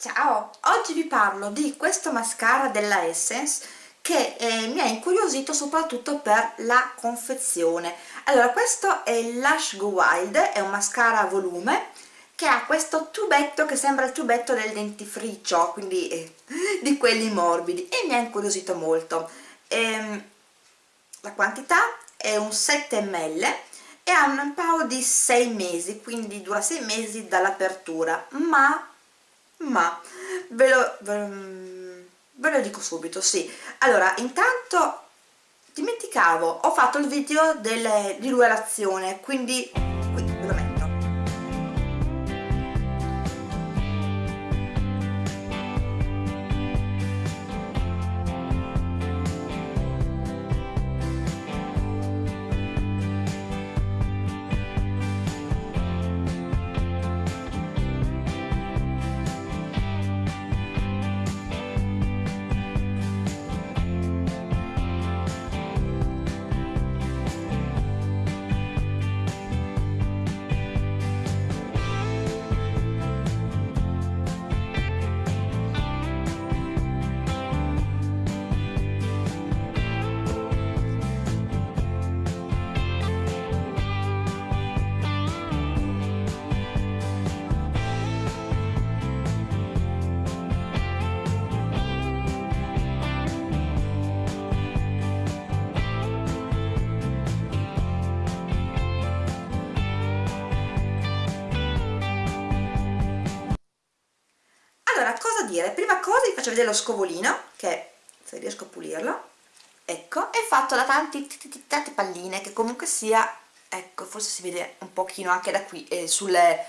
Ciao! Oggi vi parlo di questo mascara della Essence che eh, mi ha incuriosito soprattutto per la confezione. Allora, questo è il Lush Go Wild, è un mascara a volume che ha questo tubetto che sembra il tubetto del dentifricio, quindi eh, di quelli morbidi, e mi ha incuriosito molto. Ehm, la quantità è un 7 ml e ha un paio di 6 mesi, quindi dura 6 mesi dall'apertura, ma ma ve lo, ve lo dico subito, sì. Allora, intanto dimenticavo, ho fatto il video delle, di rivelazione, quindi qui ve lo metto. cosa dire? Prima cosa vi faccio vedere lo scovolino, che se riesco a pulirlo, ecco, è fatto da tanti, tante palline, che comunque sia, ecco, forse si vede un pochino anche da qui, eh, sulle,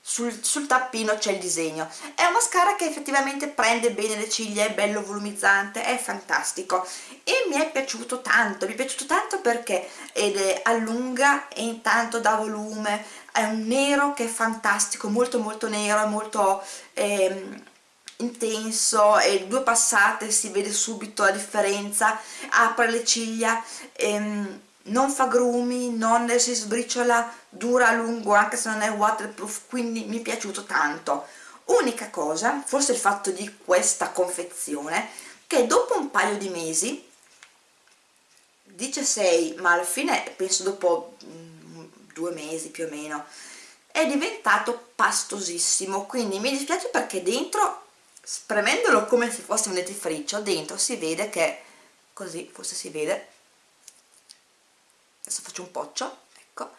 sul, sul tappino c'è il disegno. È un mascara che effettivamente prende bene le ciglia, è bello volumizzante, è fantastico e mi è piaciuto tanto, mi è piaciuto tanto perché ed è allunga e intanto dà volume, è un nero che è fantastico, molto molto nero, molto... Ehm, intenso e due passate si vede subito la differenza apre le ciglia ehm, non fa grumi, non si sbriciola dura a lungo anche se non è waterproof quindi mi è piaciuto tanto. Unica cosa, forse il fatto di questa confezione che dopo un paio di mesi dice 6 ma alla fine penso dopo mm, due mesi più o meno è diventato pastosissimo. Quindi mi dispiace perché dentro spremendolo come se fosse un dentifricio dentro si vede che così forse si vede adesso faccio un poccio ecco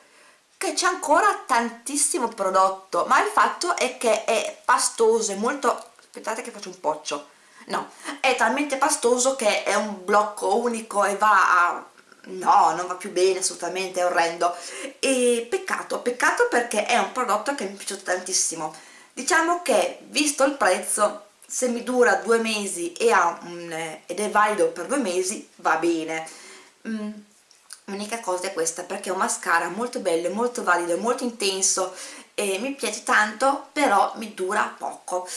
che c'è ancora tantissimo prodotto ma il fatto è che è pastoso è molto aspettate che faccio un poccio no, è talmente pastoso che è un blocco unico e va a no, non va più bene assolutamente, è orrendo. E peccato, peccato perché è un prodotto che mi è piaciuto tantissimo. Diciamo che visto il prezzo se mi dura due mesi e un, eh, ed è valido per due mesi va bene. Mm, l'unica cosa è questa perché è un mascara molto bello, molto valido, molto intenso e mi piace tanto però mi dura poco.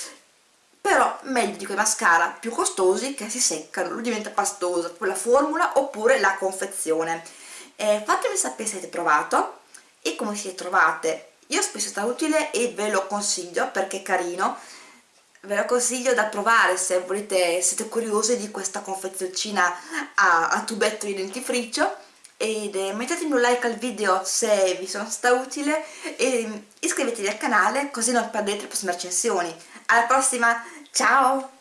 Però meglio di quei mascara più costosi che si seccano, lui diventa pastoso, la formula oppure la confezione. Eh, fatemi sapere se avete provato e come siete trovate. Io spesso sta utile e ve lo consiglio perché è carino ve lo consiglio da provare se volete, siete curiosi di questa confezioncina a, a tubetto di dentifricio ed eh, mettetemi un like al video se vi sono stata utile e iscrivetevi al canale così non perdete le prossime recensioni alla prossima, ciao!